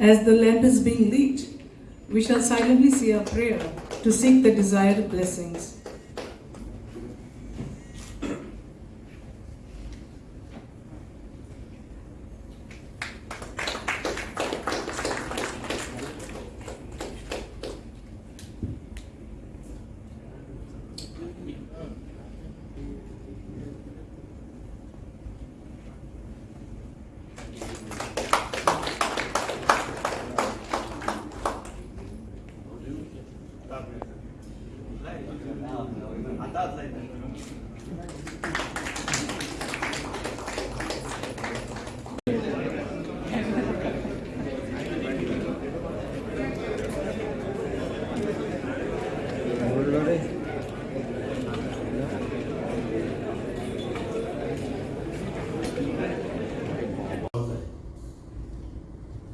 As the lamp is being lit, we shall silently say a prayer to seek the desired blessings.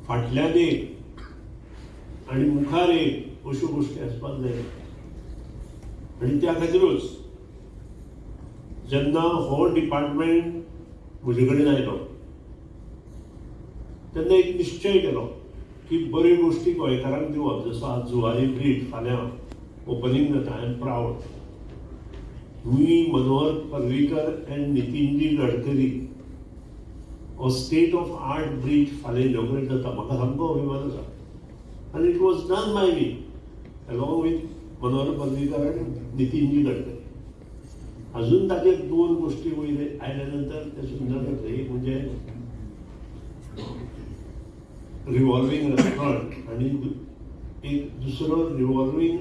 फाटल्यान एक आनी मुखार एक अश्यो गोश्टी जाय आनी त्या खातीरूच जेन्ना हो डिपार्टमेंट म्हजे कडेन आयलो तेन्ना एक निश्चय केलो की बऱ्यो गोश्टी गोंयकारांक दिवप जसो आज जुवारी ब्रीज फाल्यां ओपनिंग जाता I am proud me Manohar Parrikar and Nitinji Gadkari हो स्टेट ऑफ आर्ट ब्रीज फाल्यां इनॉग्रेट जाता म्हाका सामको अभिमान आसा आनी it was done by me along with Manohar Parrikar आनी नितीनजी गडकरी अजून ताचे दोन गोश्टी वयले आयल्या नंतर ते सुंदर जातले एक म्हणजे रिवॉल्विंग रेस्टॉरंट आणि एक दुसरो रिवॉल्विंग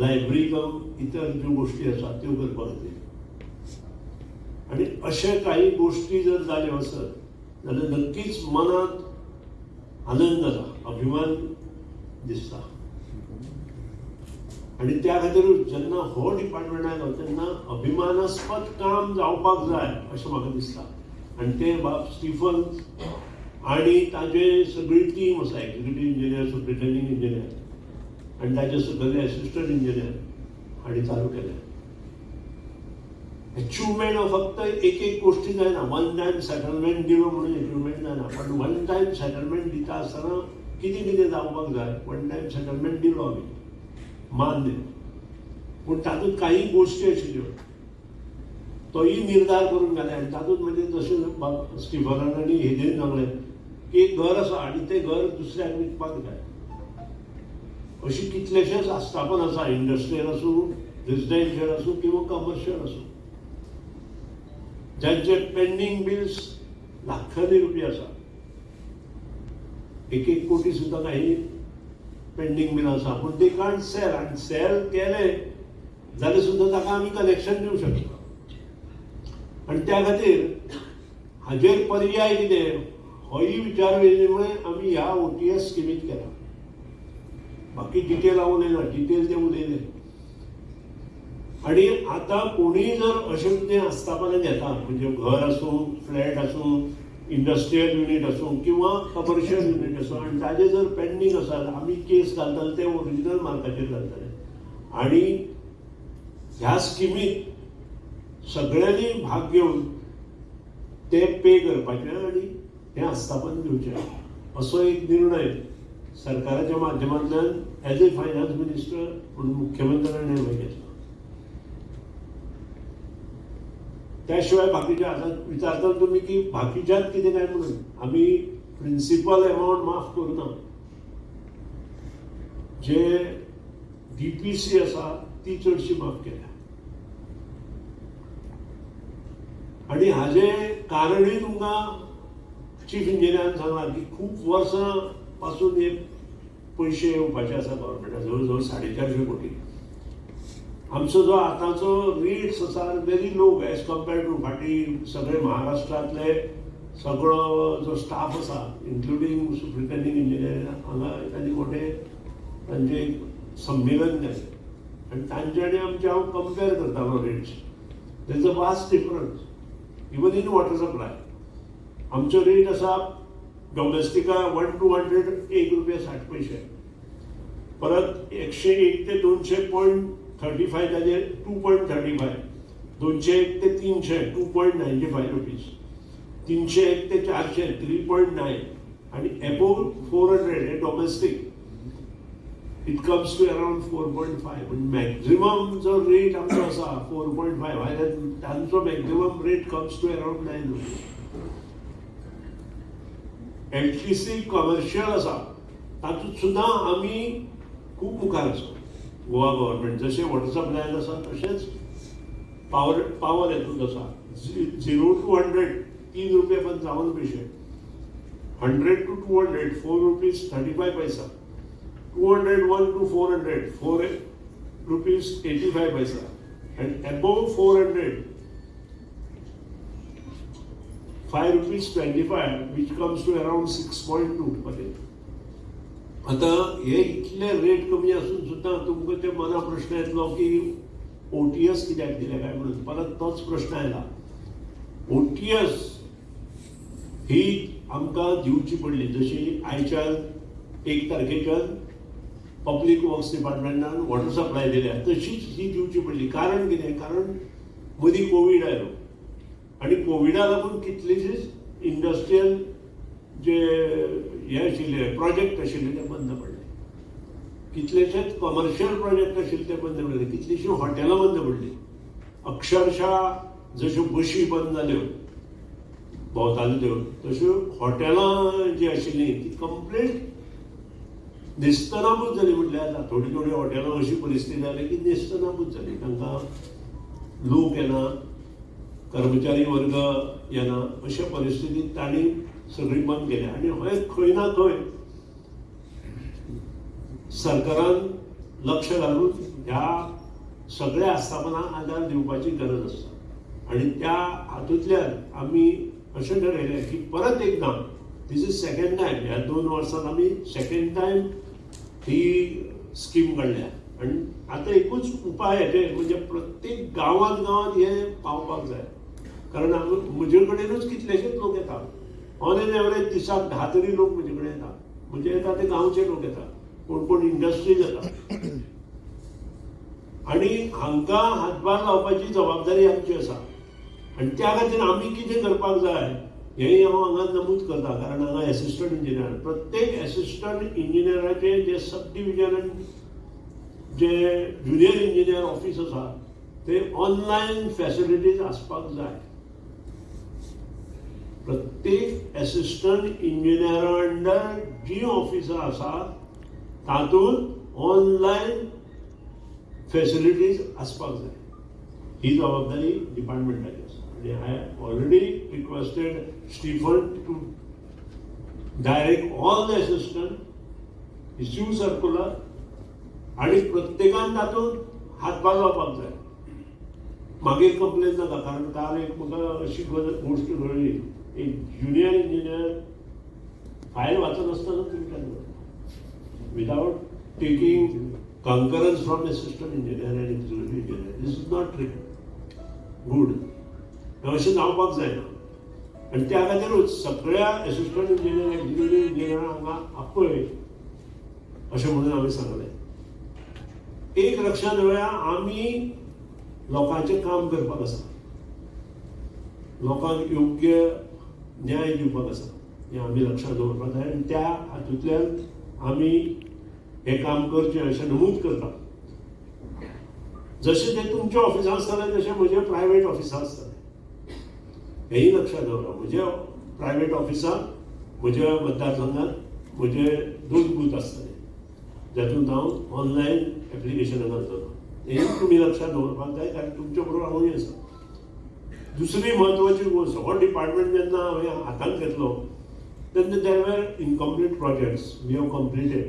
लायब्ररी कम इतर ज्यो गोश्टी आसात त्यो करपाक आणि अशा काही गोष्टी जर झाल्या असत जाल्यार नक्कीच मनात आनंद जाता अभिमान दिसता आणि त्या खातीर जेन्ना हो डिपार्टमेंटात आयलो तेन्ना अभिमानास्पद काम जावपाक जाय अशें म्हाका दिसता. आनी ते बाब स्टिफन आणि ताजे सगळी टीम आसा एक्झिक्युटीव इंजिनियर सुप्रिटेंडिंग इंजिनियर आनी ताजे सगळे असिस्टंट इंजिनियर हांणी चालू केलें अचिव्हमेंट हो फक्त एक एक गोष्टी जायना वन टायम सेटलमेंट दिलो म्हणून अचिव्हमेंट जायना पण वन टायम सेटलमेंट दिता आसतना कितें कितें जावपाक जाय वन टायम सेटलमेंट दिलो आमी दिलो पूण तातूंत काही गोश्टी आशिल्ल्यो तोही निर्धार करून घाले आनी तातूंत म्हणजे जशें स्टिफनानी हेजेर सांगलें की एक घर आसा आनी तें घर दुसऱ्याक विकपाक जाय अशी कितलेशेच आस्थापन आसा इंडस्ट्रियल आसूं रेजिडेन्शियल आसूं किंवा कमर्शियल आसूं ज्यांचे पेंडींग बिल्स लाखांनी रुपया आसा एक एक कोटी सुद्दां काही पेंडींग बिल आसा पूण ते कांट सेल आनी सेल केले जाल्यार सुद्दां ताका आमी कलेक्शन दिवंक शकता आनी त्या खातीर हाजेर पर्याय कितें होय विचार वेवल्यामुळे आमी ह्या ओ टी एस स्किमीत केला. बाकी डिटेल हांव उलयना डिटेल ते उलयले आणि आता कोणी जर अशें कितें आस्थापना घेता म्हणजे घर आसूं फ्लॅट आसूं इंडस्ट्रियल युनीट आसूं किंवा कमर्शियल युनीट आसूं आनी ताजे जर पेंडींग आसात आमी केस घालताले ते ओरिजिनल मार्काचेर घालताले. आणि ह्या स्किमीत सगळ्यांनी भाग घेवन ते पे करपाचे आणि हें आस्थापन दिवचें असो एक निर्णय सरकाराच्या माध्यमांतल्यान एज ए फायनान्स मिनिस्टर म्हणून मुख्यमंत्र्यान निर्णय घेतला. त्याशिवाय बाकीचे आता विचारता तुम्ही की बाकीच्यात कितें काय म्हणून. आम्ही प्रिन्सिपल अमाऊंट माफ करूना जे डीपीसी आसा ती चडशी माफ केल्या. आणि हाजे कारणूय तुमकां चीफ इंजिनियरान सांगला की खूप वर्सां पासून हे पयशे येवपाचे आसा गव्हर्मेंटा जवळ जवळ साडे कोटी. आमचो जो आतांचो रेट्स आसा very low as compared to फाटीं सगळे महाराष्ट्रांतले सगळो जो स्टाफ आसा इन्क्लुडींग सुप्रिटेंडिंग इंजिनियर हांगा तांचे मोठे तांचे एक संमेलन जालें आनी तांचे आनी आमचे हांव कंपेर करतालो rates there is a vast difference even in water supply आमचो रेट आसा डॉमेस्टिका वन टू हंड्रेड एक रुपया साठ पयशे परत एकशे एक ते दोनशे पॉयंट थर्टी फाय ताजेर टू पॉयंट थर्टी फाय दोनशे एक ते तीनशे two point ninety five rupees तीनशे एक ते चारशे थ्री पॉयंट नायन आणि एबो फोर हंड्रेड हे domestic it comes to around four point five पण मॅक्झिमम जो रेट आमचो आसा फोर पॉयंट फाय आनी तांचो maximum rate comes to around nine rupees L T C commercial आसा तातूंत सुद्दां आमी खूब मुखार आसा गोवा गव्हर्नमेंट जशें व्हॉट्सअप सप्लायन आसा तशेंच पावर पावर हेतूंत आसा झिरो टू हंड्रेड तीन रुपये पंचावन्न पैसे hundred two two hundred four rupees thirty five पैसा two hundred one two four hundred four rupees eighty five पैसा and above 400 5 rupees 25 which comes to around 6.2 per day आता हे इतले रेट कमी असून सुद्धा तुमकां ते मना प्रश्न येतलो की ओ टी एस कित्याक दिले काय म्हणून परत तोच प्रश्न आयला ओ टी एस ही आमकां दिवची पडली. जशी आयच्यान एक तारखेच्यान पब्लीक वर्क्स डिपार्टमेंटान वॉटर सप्लाय दिल्या तशीच ही दिवची पडली. कारण कितें कारण मदीं कोवीड आयलो आनी कोविडा लागून कितलीशीच इंडस्ट्रियल जे हे आशिल्ले प्रोजेक्ट आशिल्ले ते बंद पडले कितलेशेच कमर्शियल प्रोजेक्ट आशिल्ले ते बंद पडले कितलीशीं हॉटेलां बंद पडली. अक्षरशा जश्यो बशी बंद जाल्यो भोंवताल्यो त्यो तश्यो हॉटेलां जी आशिल्लीं ती कंप्लीट निस्तनाबूत जाली म्हटल्यार जाता थोडी थोडी हॉटेलां अशी परिस्थिती जाली की निस्तनाबूत जाली तांकां लोक येना कर्मचारी वर्ग येना अशा परिस्थितीत तांणी सगळी बंद केली आनी हे खंय ना खंय सरकारान लक्ष घालून ह्या सगळ्या आस्थापना आदार दिवपाची गरज आसता आनी त्या हातूंतल्यान आमी अशें ठरयलें की परत एकदां दीस इज सेकेंड टायम ह्या दोन वर्सांत आमी सेकेंड टायम ही स्कीम काडल्या आनी आतां एकूच उपाय हेचे म्हणजे प्रत्येक गांवांत गांवांत हे पावपाक जाय कारण हांगा म्हजे कडेनूच कितलेशेच लोक येतात. ऑन एन एवरेज दिसाक धा तरी लोक म्हजे कडेन येता म्हणजे येता ते गांवचे लोक येता कोण कोण इंडस्ट्रीज येता आनी हांकां हातभार लावपाची जबाबदारी आमची आसा आनी त्या खातीर आमी कितें करपाक जाय हेंय हांव हांगा नमूद करता. कारण हांगा एसिस्टंट इंजिनियर प्रत्येक एसिस्टंट इंजिनियराचे जे सब डिविजन जे ज्युनियर इंजिनियर ऑफिस आसा ते ऑनलायन फॅसिलिटीज आसपाक जाय. प्रत्येक एसिस्टंट इंजिनियरा अंडर जी ऑफिसर आसा तातूंत ऑनलायन फेसिलिटीज आसपाक जाय ही जबाबदारी डिपार्टमेंटाची आसा आनी I already requested Stephen to direct all the assistant issue circular आनी प्रत्येकान तातूंत हातभार लावपाक जाय मागीर कंप्लेन जाता कारण काल एक म्हाका अशी गजाल गोश्ट घडली. एक ज्युनियर इंजिनियर फायल वाचत आसतना तुमच्यान without taking concurrence from assistant engineer and executive engineer this is not trick good अशें जावपाक जायना आनी त्या खातीरूच सगळ्या असिस्टंट इंजिनियर इंजिनियर इंजिनियर हांगा आपय अशें म्हणून हांवें सांगलें. एक लक्षात दवरया आमी लोकांचें काम करपाक आसा लोकांक योग्य न्याय दिवपाक आसा हें आमी लक्षांत दवरपाक जाय आनी त्या हातूंतल्यान आमी हें काम करचें अशें नमूद करता जशें तें तुमच्या ऑफिसांत आसतले तशें म्हज्या प्रायवेट ऑफिसांत आसतले हेंय लक्षांत दवरा म्हज्या प्रायवेट ऑफिसांत म्हज्या मतदारसंघांत म्हजे दोन बूथ आसतले जातूंत हांव ऑनलायन एप्लिकेशनां घालतलो हेंय तुमी लक्षांत दवरपाक जाय कारण तुमच्या बरोबर हांवूय आसा दुसरी म्हत्वाची गोष्ट हो डिपार्टमेंट जेन्ना हांवें हातांत घेतलो. तेन्ना there were incomplete projects we have completed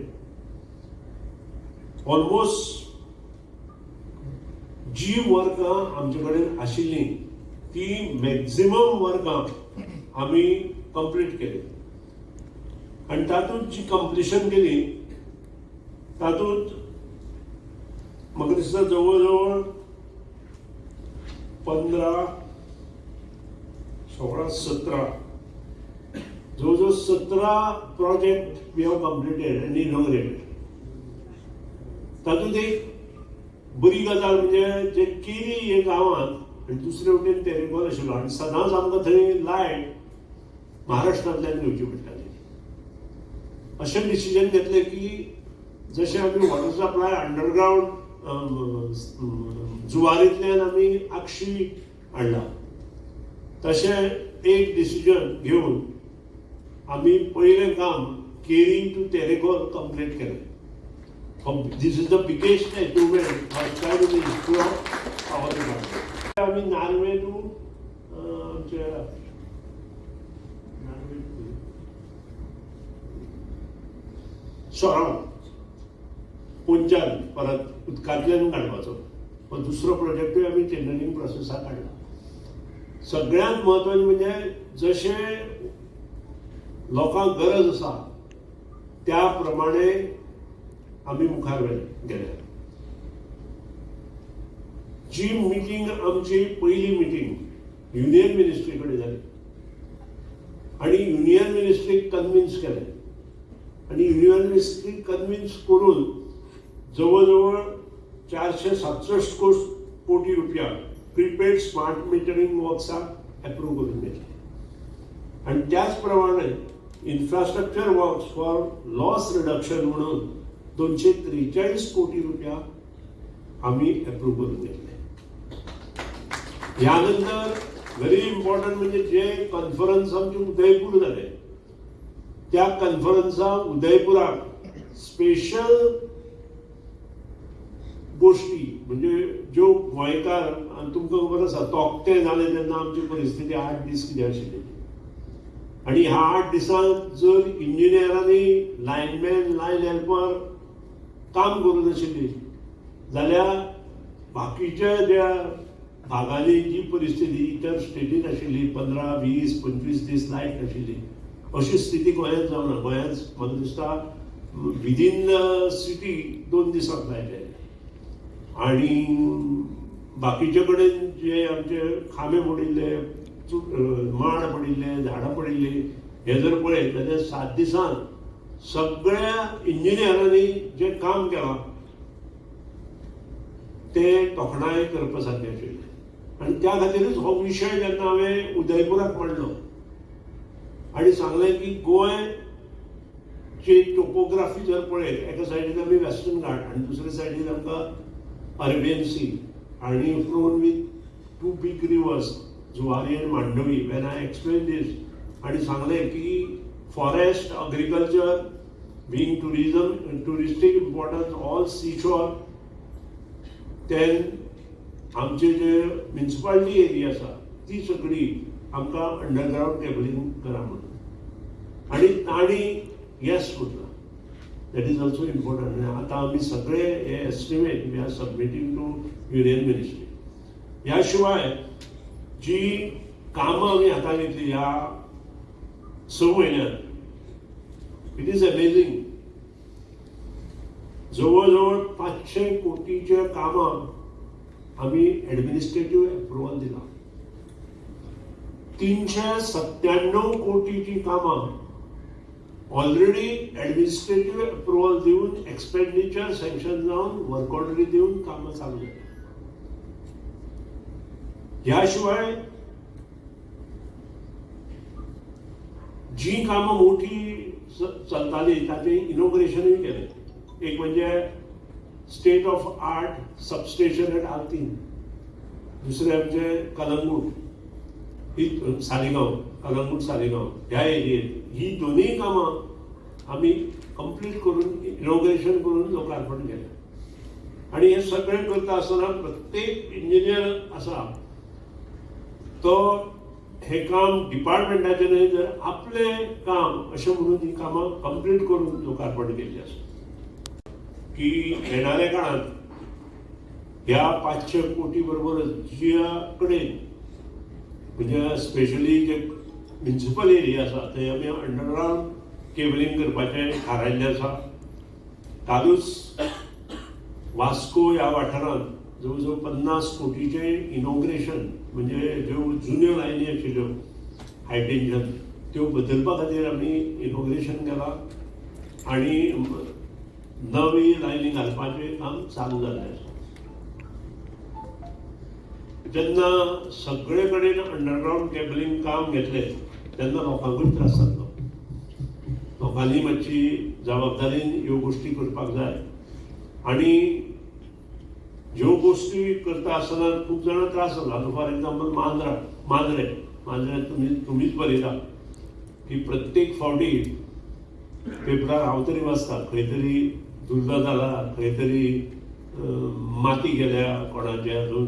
almost जी वर्कां आमचे कडेन आशिल्लीं ती मॅक्झिमम वर्कां आमी कंप्लीट केली. आनी तातूंत जी कंप्लिशन केली तातूंत म्हाका दिसता जवळ जवळ पंदरा सोळा सतरा. जवळ जवळ सतरा प्रोजेक्ट वी हॅव कंप्लिटेड आनी इनॉग्रेटेड तातूंत एक बरी गजाल म्हणजे जे केरी हे गांवांत आनी दुसरे वटेन तेरेकोल आशिल्लो आनी सदांच आमकां थंय लायट महाराष्ट्रांतल्यान घेवची पडटाली अशें डिसिजन घेतलें की जशें आमी वॉटर सप्लाय अंडरग्रावंड जुवारींतल्यान आमी आक्षी हाडला तशें एक डिसिजन घेवन आमी पयलें काम केरींग टू टेरेकॉल कंप्लीट केलें. This is the biggest achievement first in history of power department आमी नार्वे टू आमचे सोराव पोंच्यान परत उदकांतल्यान काडपाचो हो दुसरो प्रोजेक्टूय आमी टेंडरींग प्रोसेसाक काडला सगळ्यांत म्हत्वाचें म्हणजे जशें लोकांक गरज आसा त्या प्रमाणे आमी मुखार गेले जी मिटींग आमची पयली मिटींग युनियन मिनिस्ट्री कडेन जाली आनी युनियन मिनिस्ट्रीक कन्विन्स केले. आनी युनियन मिनिस्ट्रीक कन्विन्स करून जवळ जवळ चारशे सातसष्ट कोस कोटी रुपया प्रिपेड स्मार्ट मिटरिंग वर्क्साक अप्रूव्ह करून घेतले आणि त्याच प्रमाणे infrastructure works for loss reduction म्हणून दोनशे त्रेचाळीस कोटी रुपया आम्ही अप्रूव्ह करून घेतले यानंतर व्हेरी इम्पॉर्टंट म्हणजे जे कॉन्फरन्स आमचे उदयपूर जाले त्या कॉन्फरन्साक उदयपुराक स्पेशल गोष्टी. म्हणजे ज्यो गोंयकार आनी तुमकां खबर आसा तोकते जाले तेन्ना आमची परिस्थिती आठ दीस कितें आशिल्ली आनी ह्या आठ दिसांत जर इंजिनियरांनी लायनमॅन लायन हेल्पर काम करूं नाशिल्ली जाल्यार बाकीच्या ज्या भागांनी जी परिस्थिती इतर स्टेटीन आशिल्ली पंदरा वीस पंचवीस दीस लायट नाशिल्ली अशी स्थिती गोंयांत जावना गोंयांत म्हाका दिसता विदीन सिटी दोन दिसांक लायट आणि बाकीचे कडेन जे आमचे खांबे पडिल्ले माड पडिल्ले झाडां पडिल्ली हे जर पळयत जाल्यार सात दिसांत सगळ्या इंजिनियरांनी जे काम केलां ते तोखणाय करपा सारकें आशिल्लें आनी त्या खातीरच हो विशय जेन्ना हांवें उदयपुराक मांडलो. आनी सांगलें की गोंय ची टोपोग्राफी जर पळयत एका सायडीन आमी वेस्टर्न घाट आनी दुसरे सायडीन आमकां अरेबियन सी आणि flown with two big rivers Zuari आणि Mandovi when I explain this आणि सांगले की forest agriculture being tourism touristic importance all sea shore then आमचे जे म्युन्सिपालिटी एरिया आसा ती सगळी आमकां अंडरग्रावंड केबलिंग करा म्हणून. आणि ताणी येस म्हटलं. दॅट इज ऑल्सो इम्पॉर्टंट आता आम्ही सगळे हे estimate we are submitting to union ministry याशिवाय जी कामं आम्ही हातात घेतली ह्या स म्हयन्यात इट इज अमेझिंग जवळजवळ पाचशे कोटीच्या कामां आम्ही ॲडमिनिस्ट्रेटिव्ह अप्रुव्हल दिला. तीनशे सत्त्याण्णव कोटीची कामं ऑलरेडी ॲडमिनिस्ट्रेटिव्ह अप्रुव्हल दिवन एक्सपेंडिचर सँक्शन जावन वर्क ऑर्डरी दिवन कामं चालू झाली. याशिवाय जी कामां मोठी चलताली ताचे इनोग्रेशनूय केलें. एक म्हणजे state of art substation at Altinho दुसरें आमचे कलंगूट. ही सालिगांव कलंगूट सालिगांव ह्या एरियेत. ही दोनूय कामां आमी कंप्लीट करून इनोग्रेशन करून लोकार्पण केलं. आणि हे सगळें करता आसतना प्रत्येक इंजिनियर आसा तो हे काम डिपार्टमेंटाचे न्हय तर आपलें काम अशें म्हणून ही कामां कंप्लीट करून लोकार्पण केली आसा की येणाऱ्या काळात ह्या पाचशे कोटी बरोबरच ज्या कडेन म्हणजे स्पेशली जे म्युन्सिपल एरिया आसा थंय आमी अंडरग्रावंड केबलिंग करपाचें थारायल्लें आसा कालूच वास्को ह्या वाठारांत जवळ जवळ पन्नास कोटीचें इनॉग्रेशन म्हणजे ज्यो जुन्यो लायनी आशिल्ल्यो हाय टेन्शन त्यो बदलपा खातीर आमी इनॉग्रेशन केलां. आनी नवी लायनी घालपाचें काम चालू जाल्लें आसा जेन्ना सगळे कडेन अंडरग्रावंड केबलिंग काम घेतलें तेन्ना लोकांकूय त्रास जातलो लोकांनी मातशी जबाबदारीन ह्यो गोष्टी करपाक जाय. आणि ज्यो गोष्टी करता आसतना खूब जाणां त्रास जाता फॉर एग्जाम्पल मांद्रा मांद्रे मांद्रे तुमी तुमीच बरयता की प्रत्येक फावटी पेपरार हांव तरी वाचता. खंय तरी दुर्गा जाला खंय तरी माती गेल्या कोणाचे हातून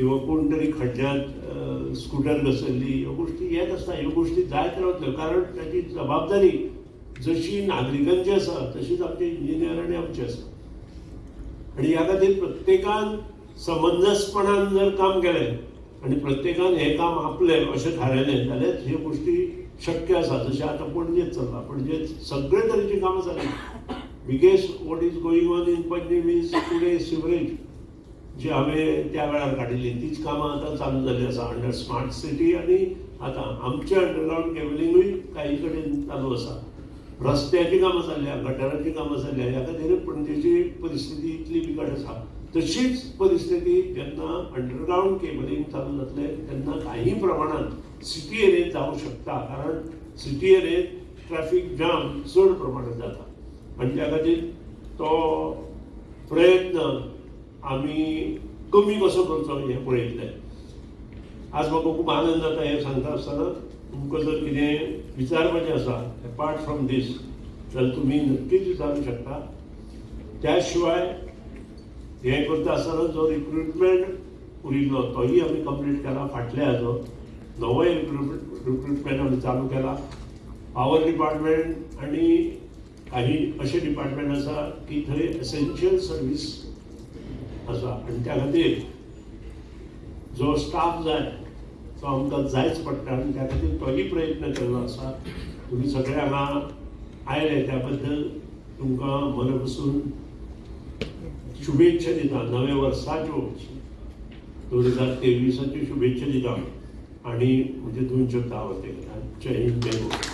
किंवा कोण तरी खड्ड्यांत स्कूटर घसरली ह्यो गोष्टी येत आसता ह्यो गोष्टी जायत रावतल्यो कारण ताची जबाबदारी जशी नागरिकांची आसा तशीच इंजिनियर आनी आमची आसा आणि ह्या खातीर प्रत्येकान समंजसपणान जर काम केलें आणि प्रत्येकान हें काम आपलें अशें थारायलें जाल्यार ह्यो गोष्टी शक्य आसा. जशें आतां पणजेत चल्लां पणजेत सगळे तरेची कामां जाली biggest what is going on in Panaji is today sewerage जी हांवें त्या वेळार काडिल्ली तीच कामां आतां चालू जाल्ली आसा अंडर स्मार्ट सिटी आनी आतां आमचें अंडरग्रावंड केबलिंगूय काही कडेन चालू आसा रस्त्याची कामां जाल्ल्या गटाराची कामां जाल्ल्या ह्या खातीर पणजेची परिस्थिती इतली बिकट आसा तशीच परिस्थिती जेन्ना अंडरग्रावंड केबलिंग चालू जातले तेन्ना काही प्रमाणात सिटी एरियेत जावंक शकता. कारण सिटी एरियेत ट्रॅफिक जाम चड प्रमाणात जाता आनी त्या खातीर तो प्रयत्न आमी कमी कसो करचो हें पळयतले आज म्हाका खूब आनंद जाता हें सांगता आसतना तुमकां जर कितें विचारपाचें आसा अपार्ट फ्रॉम दीस जाल्यार तुमी नक्कीच विचारूंक शकता. त्या शिवाय हें करता आसतना जो रिक्रुटमेंट उरिल्लो तोय आमी कंप्लीट केला फाटल्या हाजो नवोय रिक्रुटमेंट आमी चालू केला. पावर डिपार्टमेंट आनी काही अशे डिपार्टमेंट आसा की थंय एसेन्शियल सर्वीस आसा आनी त्या खातीर जो स्टाफ जाय तो आमकां जायच पडटा आनी त्या खातीर तोही प्रयत्न केल्लो आसा. तुमी सगळे हांगा आयले त्या बद्दल तुमकां मनपसून शुभेच्छा दिता. नव्या वर्साच्यो दोन हजार तेवीसाच्यो शुभेच्छा दिता. आणि म्हणजे दोन शब्द आवडते. जय हिंद जय गोवा.